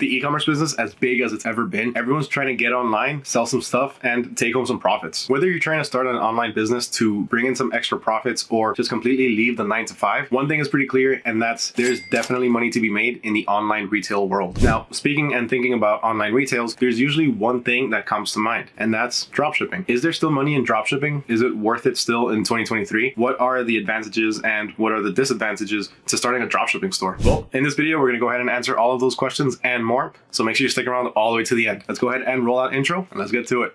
With the e-commerce business as big as it's ever been, everyone's trying to get online, sell some stuff, and take home some profits. Whether you're trying to start an online business to bring in some extra profits or just completely leave the nine to five, one thing is pretty clear, and that's there's definitely money to be made in the online retail world. Now, speaking and thinking about online retails, there's usually one thing that comes to mind, and that's dropshipping. Is there still money in dropshipping? Is it worth it still in 2023? What are the advantages and what are the disadvantages to starting a dropshipping store? Well, in this video, we're gonna go ahead and answer all of those questions and more. So make sure you stick around all the way to the end. Let's go ahead and roll out intro and let's get to it.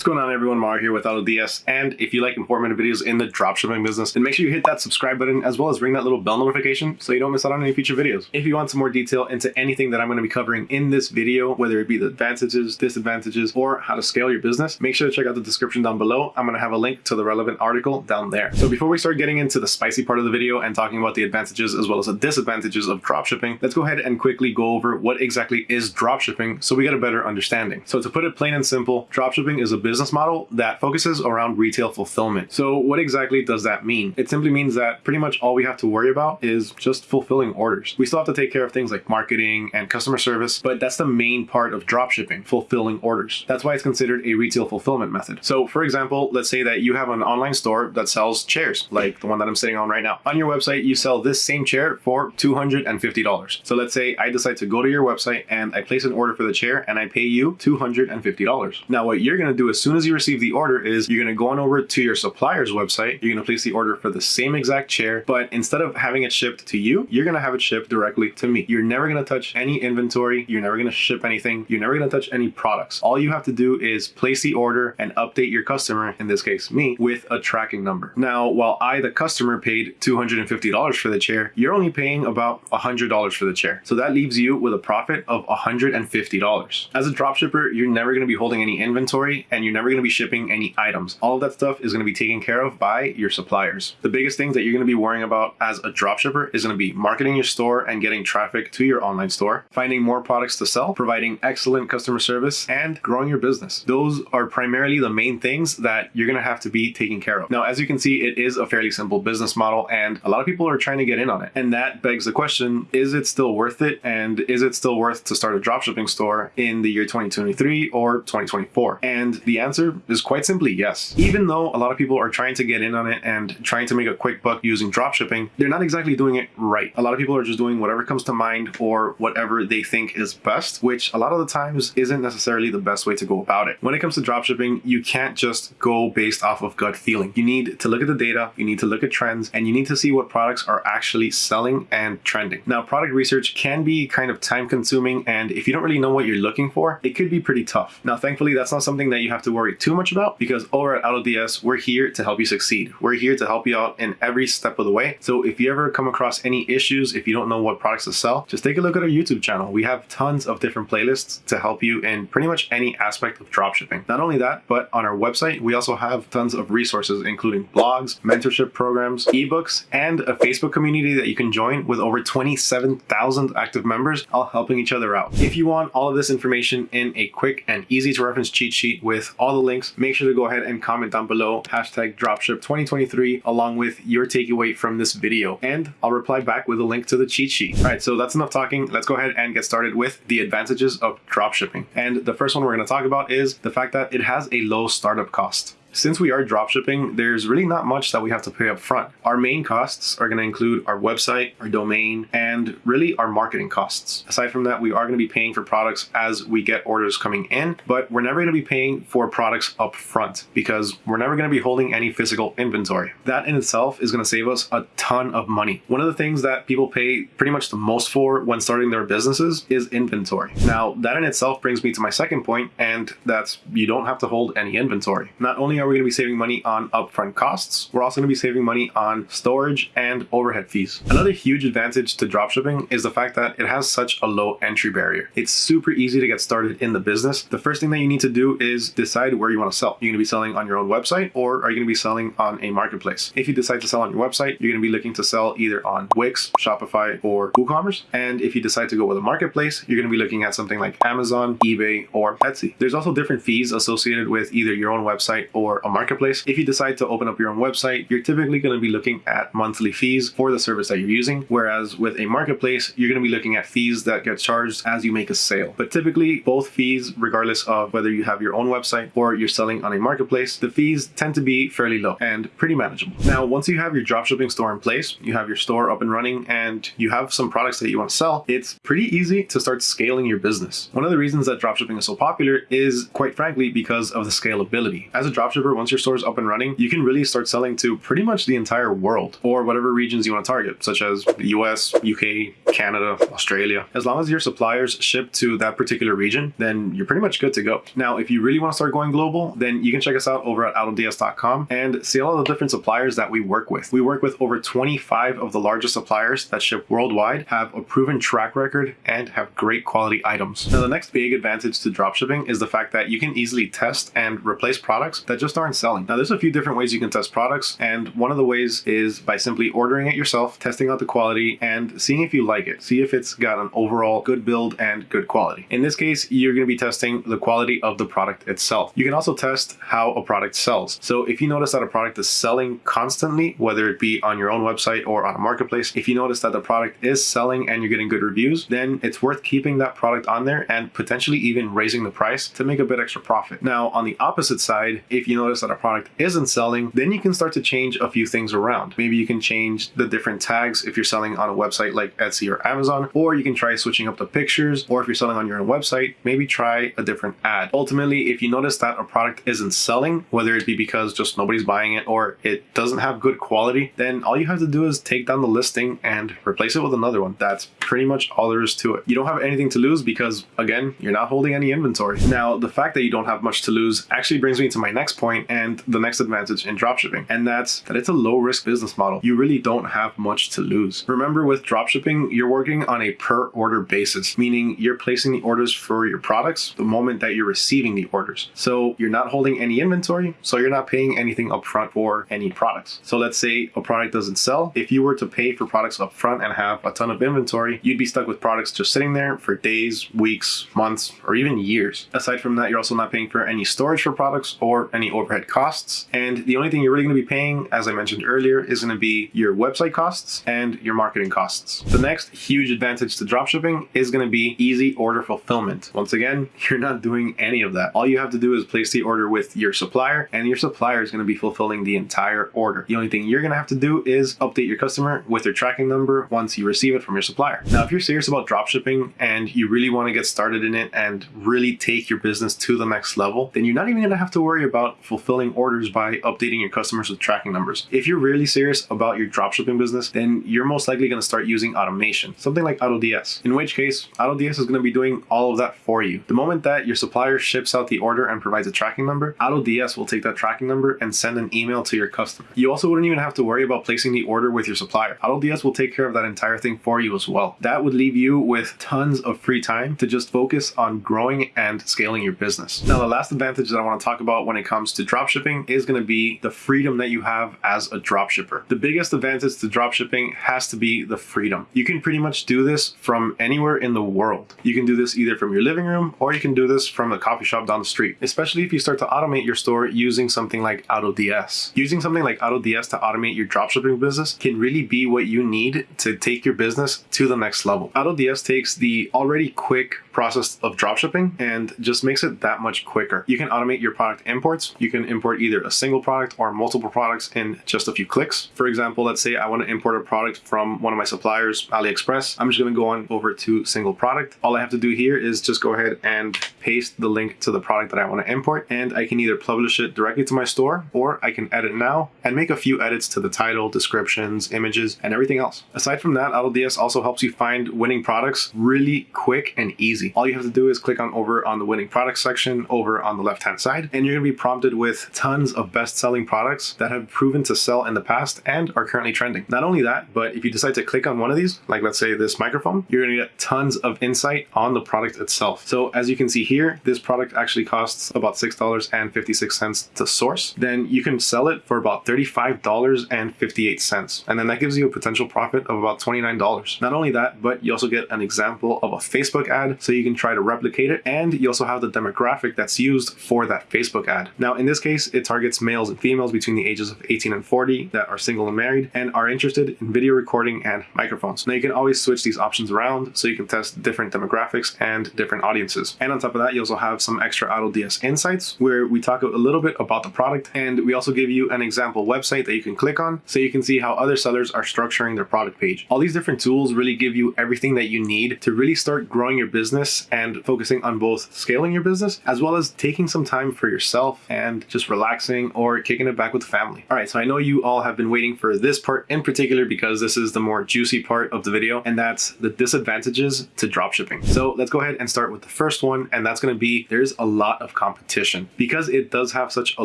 What's going on everyone, Mario here with AutoDS, and if you like informative videos in the dropshipping business, then make sure you hit that subscribe button as well as ring that little bell notification so you don't miss out on any future videos. If you want some more detail into anything that I'm going to be covering in this video, whether it be the advantages, disadvantages, or how to scale your business, make sure to check out the description down below. I'm going to have a link to the relevant article down there. So before we start getting into the spicy part of the video and talking about the advantages as well as the disadvantages of dropshipping, let's go ahead and quickly go over what exactly is dropshipping so we get a better understanding. So to put it plain and simple, dropshipping is a business model that focuses around retail fulfillment. So what exactly does that mean? It simply means that pretty much all we have to worry about is just fulfilling orders. We still have to take care of things like marketing and customer service, but that's the main part of dropshipping, fulfilling orders. That's why it's considered a retail fulfillment method. So for example, let's say that you have an online store that sells chairs, like the one that I'm sitting on right now. On your website, you sell this same chair for $250. So let's say I decide to go to your website and I place an order for the chair and I pay you $250. Now what you're gonna do as soon as you receive the order is you're going to go on over to your supplier's website. You're going to place the order for the same exact chair, but instead of having it shipped to you, you're going to have it shipped directly to me. You're never going to touch any inventory. You're never going to ship anything. You're never going to touch any products. All you have to do is place the order and update your customer, in this case me, with a tracking number. Now, while I, the customer, paid $250 for the chair, you're only paying about $100 for the chair. So that leaves you with a profit of $150. As a dropshipper, you're never going to be holding any inventory and you're never going to be shipping any items. All of that stuff is going to be taken care of by your suppliers. The biggest things that you're going to be worrying about as a dropshipper is going to be marketing your store and getting traffic to your online store, finding more products to sell, providing excellent customer service, and growing your business. Those are primarily the main things that you're going to have to be taking care of. Now, as you can see, it is a fairly simple business model and a lot of people are trying to get in on it. And that begs the question, is it still worth it? And is it still worth to start a dropshipping store in the year 2023 or 2024? And the answer is quite simply yes. Even though a lot of people are trying to get in on it and trying to make a quick buck using dropshipping, they're not exactly doing it right. A lot of people are just doing whatever comes to mind or whatever they think is best, which a lot of the times isn't necessarily the best way to go about it. When it comes to dropshipping, you can't just go based off of gut feeling. You need to look at the data, you need to look at trends, and you need to see what products are actually selling and trending. Now, product research can be kind of time consuming, and if you don't really know what you're looking for, it could be pretty tough. Now, thankfully, that's not something that you have to worry too much about because over at AutoDS, we're here to help you succeed. We're here to help you out in every step of the way. So if you ever come across any issues, if you don't know what products to sell, just take a look at our YouTube channel. We have tons of different playlists to help you in pretty much any aspect of dropshipping. Not only that, but on our website, we also have tons of resources, including blogs, mentorship programs, ebooks, and a Facebook community that you can join with over 27,000 active members, all helping each other out. If you want all of this information in a quick and easy to reference cheat sheet with all the links, make sure to go ahead and comment down below hashtag dropship 2023 along with your takeaway from this video and I'll reply back with a link to the cheat sheet. All right, so that's enough talking. Let's go ahead and get started with the advantages of dropshipping. And the first one we're going to talk about is the fact that it has a low startup cost. Since we are dropshipping, there's really not much that we have to pay up front. Our main costs are going to include our website, our domain, and really our marketing costs. Aside from that, we are going to be paying for products as we get orders coming in, but we're never going to be paying for products up front because we're never going to be holding any physical inventory. That in itself is going to save us a ton of money. One of the things that people pay pretty much the most for when starting their businesses is inventory. Now, that in itself brings me to my second point, and that's you don't have to hold any inventory. Not only are we going to be saving money on upfront costs, we're also going to be saving money on storage and overhead fees. Another huge advantage to dropshipping is the fact that it has such a low entry barrier. It's super easy to get started in the business. The first thing that you need to do is decide where you want to sell. You're going to be selling on your own website or are you going to be selling on a marketplace? If you decide to sell on your website, you're going to be looking to sell either on Wix, Shopify, or WooCommerce. And if you decide to go with a marketplace, you're going to be looking at something like Amazon, eBay, or Etsy. There's also different fees associated with either your own website or or a marketplace. If you decide to open up your own website, you're typically going to be looking at monthly fees for the service that you're using. Whereas with a marketplace, you're going to be looking at fees that get charged as you make a sale. But typically both fees, regardless of whether you have your own website or you're selling on a marketplace, the fees tend to be fairly low and pretty manageable. Now, once you have your dropshipping store in place, you have your store up and running and you have some products that you want to sell, it's pretty easy to start scaling your business. One of the reasons that dropshipping is so popular is quite frankly because of the scalability. As a dropshipper, once your store is up and running, you can really start selling to pretty much the entire world or whatever regions you want to target, such as the US, UK, Canada, Australia. As long as your suppliers ship to that particular region, then you're pretty much good to go. Now, if you really want to start going global, then you can check us out over at autods.com and see all the different suppliers that we work with. We work with over 25 of the largest suppliers that ship worldwide, have a proven track record, and have great quality items. Now, the next big advantage to dropshipping is the fact that you can easily test and replace products that just aren't selling. Now, there's a few different ways you can test products, and one of the ways is by simply ordering it yourself, testing out the quality, and seeing if you like it. See if it's got an overall good build and good quality. In this case, you're going to be testing the quality of the product itself. You can also test how a product sells. So if you notice that a product is selling constantly, whether it be on your own website or on a marketplace, if you notice that the product is selling and you're getting good reviews, then it's worth keeping that product on there and potentially even raising the price to make a bit extra profit. Now, on the opposite side, if you notice that a product isn't selling, then you can start to change a few things around. Maybe you can change the different tags if you're selling on a website like Etsy or Amazon, or you can try switching up the pictures, or if you're selling on your own website, maybe try a different ad. Ultimately, if you notice that a product isn't selling, whether it be because just nobody's buying it or it doesn't have good quality, then all you have to do is take down the listing and replace it with another one. That's pretty much all there is to it. You don't have anything to lose because, again, you're not holding any inventory. Now, the fact that you don't have much to lose actually brings me to my next point and the next advantage in dropshipping, and that's that it's a low risk business model. You really don't have much to lose. Remember, with dropshipping, you're working on a per order basis, meaning you're placing the orders for your products the moment that you're receiving the orders. So you're not holding any inventory, so you're not paying anything upfront for any products. So let's say a product doesn't sell. If you were to pay for products upfront and have a ton of inventory, you'd be stuck with products just sitting there for days, weeks, months, or even years. Aside from that, you're also not paying for any storage for products or any overhead costs. And the only thing you're really going to be paying, as I mentioned earlier, is going to be your website costs and your marketing costs. The next huge advantage to dropshipping is going to be easy order fulfillment. Once again, you're not doing any of that. All you have to do is place the order with your supplier and your supplier is going to be fulfilling the entire order. The only thing you're going to have to do is update your customer with their tracking number once you receive it from your supplier. Now, if you're serious about dropshipping and you really want to get started in it and really take your business to the next level, then you're not even going to have to worry about fulfilling orders by updating your customers with tracking numbers. If you're really serious about your dropshipping business, then you're most likely going to start using automation, something like AutoDS, in which case AutoDS is going to be doing all of that for you. The moment that your supplier ships out the order and provides a tracking number, AutoDS will take that tracking number and send an email to your customer. You also wouldn't even have to worry about placing the order with your supplier. AutoDS will take care of that entire thing for you as well. That would leave you with tons of free time to just focus on growing and scaling your business. Now, the last advantage that I want to talk about when it comes to dropshipping is going to be the freedom that you have as a dropshipper. The biggest advantage to dropshipping has to be the freedom. You can pretty much do this from anywhere in the world. You can do this either from your living room or you can do this from the coffee shop down the street, especially if you start to automate your store using something like AutoDS. Using something like AutoDS to automate your dropshipping business can really be what you need to take your business to the next level. AutoDS takes the already quick process of dropshipping and just makes it that much quicker. You can automate your product imports. You can import either a single product or multiple products in just a few clicks. For example, let's say I want to import a product from one of my suppliers, AliExpress. I'm just going to go on over to single product. All I have to do here is just go ahead and paste the link to the product that I want to import and I can either publish it directly to my store or I can edit now and make a few edits to the title, descriptions, images, and everything else. Aside from that, AutoDS also helps you find winning products really quick and easy. All you have to do is click on over on the winning products section over on the left hand side and you're going to be prompted with tons of best selling products that have proven to sell in the past and are currently trending. Not only that, but if you decide to click on one of these, like let's say this microphone, you're going to get tons of insight on the product itself. So as you can see here, this product actually costs about $6.56 to source. Then you can sell it for about $35.58. And then that gives you a potential profit of about $29. Not only that, but you also get an example of a Facebook ad so you can try to replicate it. And you also have the demographic that's used for that Facebook ad. Now, in this case, it targets males and females between the ages of 18 and 40 that are single and married and are interested in video recording and microphones. Now you can always switch these options around so you can test different demographics and different audiences. And on top of that, you also have some extra AutoDS insights where we talk a little bit about the product and we also give you an example website that you can click on so you can see how other sellers are structuring their product page. All these different tools really give you everything that you need to really start growing your business and focusing on both scaling your business as well as taking some time for yourself and just relaxing or kicking it back with family. All right, so I know you all have been waiting for this part in particular because this is the more juicy part of the video and that's the disadvantages to dropshipping. So let's go ahead and start with the first one and that's going to be there's a lot of competition. Because it does have such a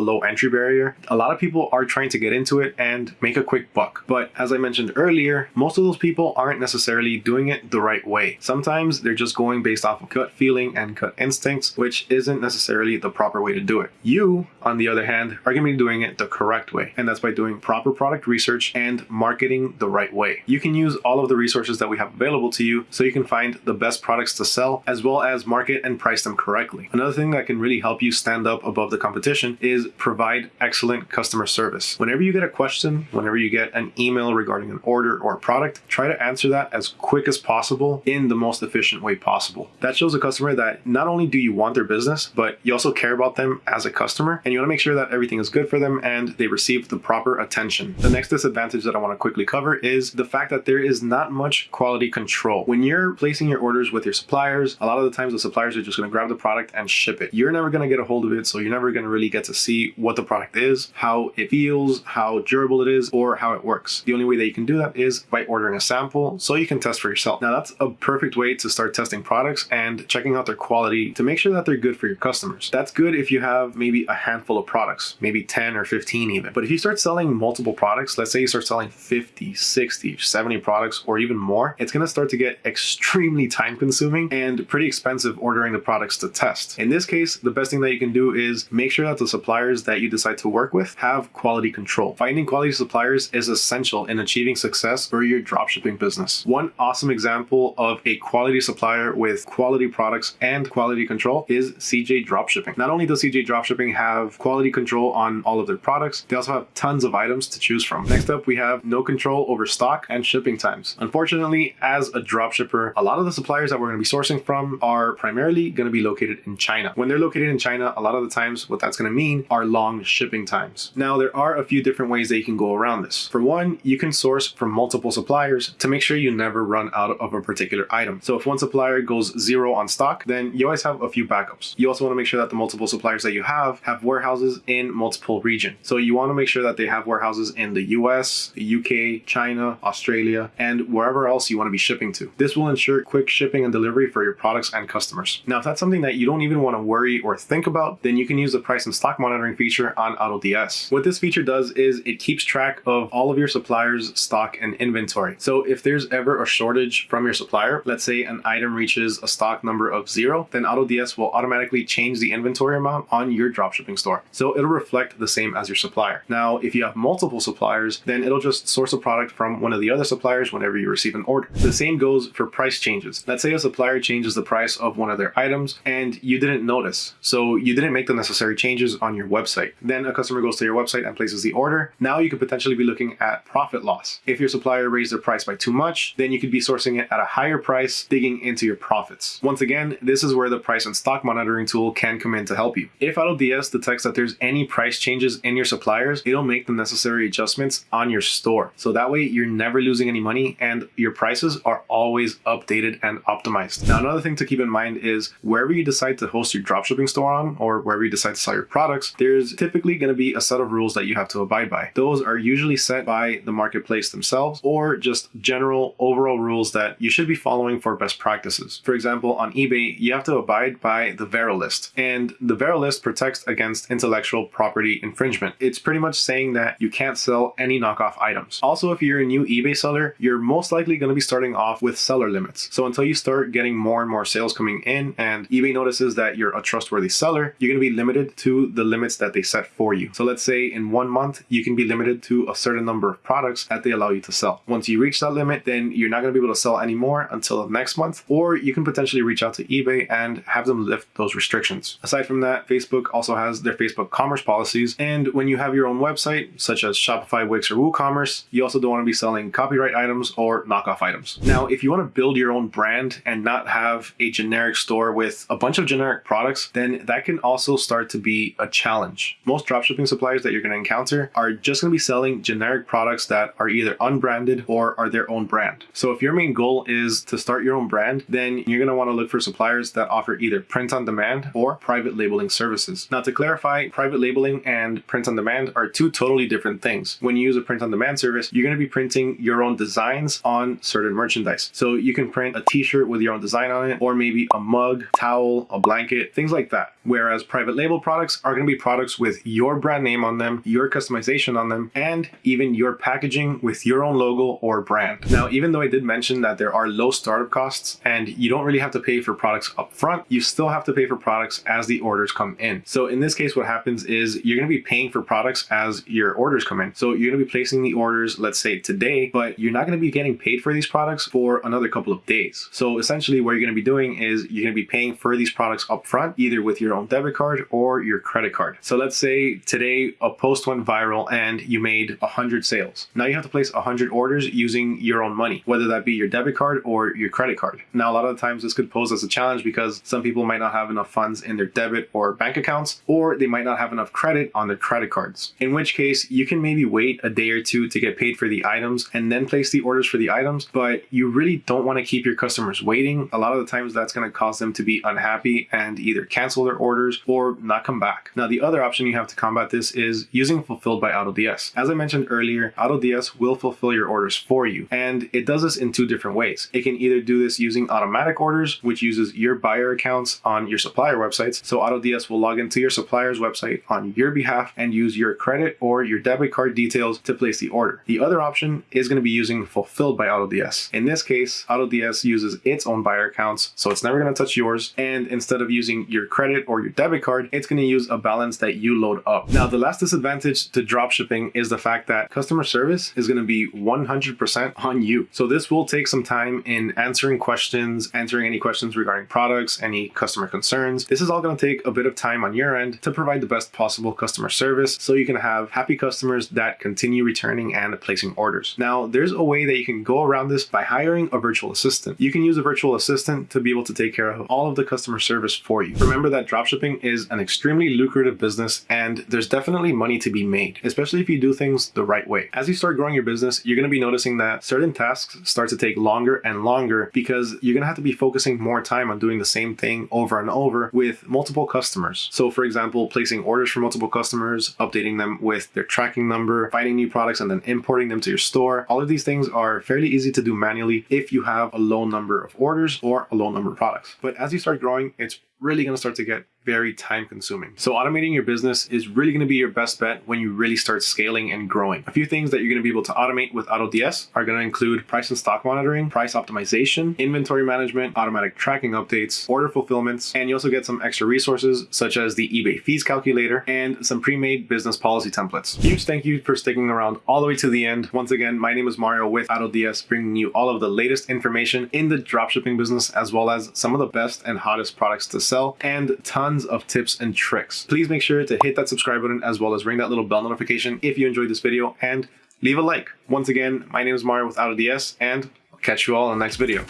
low entry barrier, a lot of people are trying to get into it and make a quick buck. But as I mentioned earlier, most of those people aren't necessarily doing it the right way. Sometimes they're just going based off of gut feeling and gut instincts, which isn't necessarily the proper way to do it. You, on the other hand, are going to be doing it the correct way. And that's by doing proper product research and marketing the right way. You can use all of the resources that we have available to you so you can find the best products to sell as well as market and price them correctly. Another thing that can really help you stand up above the competition is provide excellent customer service. Whenever you get a question, whenever you get an email regarding an order or a product, try to answer that as quick as possible in the most efficient way possible. That shows a customer that not only do you want their business, but you also care about them as a customer and you want to make sure that everything is good for them and they receive the proper attention. The next disadvantage that I want to quickly cover is the fact that there is not much quality control. When you're placing your orders with your suppliers, a lot of the times the suppliers are just going to grab the product and ship it. You're never going to get a hold of it, so you're never going to really get to see what the product is, how it feels, how durable it is, or how it works. The only way that you can do that is by ordering a sample so you can test for yourself. Now that's a perfect way to start testing products and checking out their quality to make sure that they're good for your customers. That's good if you have maybe a handful of products, maybe 10 or 15 even. But if you start selling multiple products, let's say you start selling 50, 60, 70 products or even more, it's going to start to get extremely time consuming and pretty expensive ordering the products to test. In this case, the best thing that you can do is make sure that the suppliers that you decide to work with have quality control. Finding quality suppliers is essential in achieving success for your dropshipping business. One awesome example of a quality supplier with quality products and quality control is CJ Dropshipping. Not only does CJ Dropshipping have quality control on all of their products, they also have tons of items to choose from. Next up, we have no control over stock and shipping times. Unfortunately, as a dropshipper, a lot of the suppliers that we're going to be sourcing from are primarily going to be located in China. When they're located in China, a lot of the times what that's going to mean are long shipping times. Now, there are a few different ways that you can go around this. For one, you can source from multiple suppliers to make sure you never run out of a particular item. So if one supplier goes zero on stock, then you always have a few backups. You also want to make sure that the multiple suppliers that you have have warehouses in multiple regions. So you want to make sure that they have warehouses in the US, UK, China, Australia, and wherever else you want to be shipping to. This will ensure quick shipping and delivery for your products and customers. Now, if that's something that you don't even want to worry or think about, then you can use the price and stock monitoring feature on AutoDS. What this feature does is it keeps track of all of your suppliers' stock and inventory. So if there's ever a shortage from your supplier, let's say an item reaches a stock number of zero, then AutoDS will automatically change the inventory amount on your dropshipping store. So it'll reflect the same as your supplier. Now, if you have multiple suppliers, then it'll just source a product from one of the other suppliers whenever you receive an order. The same goes for price changes. Let's say a supplier changes the price of one of their items and you didn't notice. So you didn't make the necessary changes on your website. Then a customer goes to your website and places the order. Now you could potentially be looking at profit loss. If your supplier raised their price by too much, then you could be sourcing it at a higher price, digging into your profits. Once again, this is where the price and stock monitoring tool can come in to help you. If AutoDS detects that there's any price changes in your suppliers, it'll make the necessary adjustments on your store. So that way you're never losing any money and your prices are always updated and optimized. Now, another thing to keep in mind is wherever you decide to host your dropshipping store on or wherever you decide to sell your products, there's typically going to be a set of rules that you have to abide by. Those are usually set by the marketplace themselves or just general overall rules that you should be following for best practices. For example, on eBay, you have to abide by the Vero list and the Vero list protects against intellectual property infringement. It's pretty much saying that you can't sell any knockoff items. Also, if you're a new eBay seller, you're most likely going to be starting off with seller limits. So until you start getting more and more sales coming in and eBay notices that you're a trustworthy seller, you're going to be limited to the limits that they set for you. So let's say in one month, you can be limited to a certain number of products that they allow you to sell. Once you reach that limit, then you're not going to be able to sell anymore until next month, or you can potentially reach out to eBay and have them lift those restrictions. Aside from that, Facebook also has their Facebook commerce policies. And when you have your own website, such as Shopify, Wix, or WooCommerce, you also don't want to be selling copyright items or knockoff items. Now, if you want to build your own brand and not have a generic store with a bunch of generic products, then that can also start to be a challenge. Most dropshipping suppliers that you're going to encounter are just going to be selling generic products that are either unbranded or are their own brand. So if your main goal is to start your own brand, then you're going to want to look for suppliers that offer either print on demand or private labeling services. Now to clarify, private labeling and print on demand are two totally different things. When you use a print on demand service, you're going to be printing your own designs on certain merchandise. So you can print a t-shirt with your own design on it, or maybe a mug, towel, a blanket, things like that. Whereas private label products are going to be products with your brand name on them, your customization on them, and even your packaging with your own logo or brand. Now, even though I did mention that there are low startup costs and you don't really have to pay for products up front, you still have to pay for products as the orders come in. So in this case, what happens is you're going to be paying for products as your orders come in. So you're going to be placing the orders, let's say today, but you're not going to be getting paid for these products for another couple of days. So essentially what you're going to be doing is you're going to be paying for these products up front, either with your own debit card or your credit card. So let's say today a post went viral and you made 100 sales. Now you have to place 100 orders using your own money, whether that be your debit card or your credit card. Now, a lot of the times this could pose as a challenge because some people might not have enough funds in their debit or bank accounts, or they might not have enough credit on their credit cards. In which case, you can maybe wait a day or two to get paid for the items and then place the orders for the items, but you really don't want to keep your customers waiting. A lot of the times that's going to cause them to be unhappy and either cancel their orders or not come back. Now, the other option you have to combat this is using Fulfilled by AutoDS. As I mentioned earlier, AutoDS will fulfill your orders for you, and it does this in two different ways. It can either do this using automatic orders, which uses your buyer accounts on your supplier websites. So AutoDS will log into your supplier's website on your behalf and use your credit or your debit card details to place the order. The other option is going to be using Fulfilled by AutoDS. In this case, AutoDS uses its own buyer accounts, so it's never going to touch yours. And instead of using your credit or your debit card, it's going to use a balance that you load up. Now, the last disadvantage to dropshipping is the fact that customer service is going to be 100% on you. So this will take some time in answering questions, answering any questions regarding products, any customer concerns. This is all going to take a bit of time on your end to provide the best possible customer service so you can have happy customers that continue returning and placing orders. Now, there's a way that you can go around this by hiring a virtual assistant. You can use a virtual assistant to be able to take care of all of the customer service for you. Remember that dropshipping is an extremely lucrative business and there's definitely money to be made, especially if you do things the right way. As you start growing your business, you're going to be noticing that certain tasks start to take longer and longer because you're going to have to be focusing more time on doing the same thing over and over with multiple customers. So for example, placing orders for multiple customers, updating them with their tracking number, finding new products and then importing them to your store. All of these things are fairly easy to do manually if you have a low number of orders or a low number of products. But as you start growing, it's really going to start to get very time consuming. So automating your business is really going to be your best bet when you really start scaling and growing. A few things that you're going to be able to automate with AutoDS are going to include price and stock monitoring, price optimization, inventory management, automatic tracking updates, order fulfillments, and you also get some extra resources such as the eBay fees calculator and some pre-made business policy templates. Huge thank you for sticking around all the way to the end. Once again, my name is Mario with AutoDS, bringing you all of the latest information in the dropshipping business as well as some of the best and hottest products to sell and tons of tips and tricks. Please make sure to hit that subscribe button as well as ring that little bell notification if you enjoyed this video and leave a like. Once again, my name is Mario with AutoDS and I'll catch you all in the next video.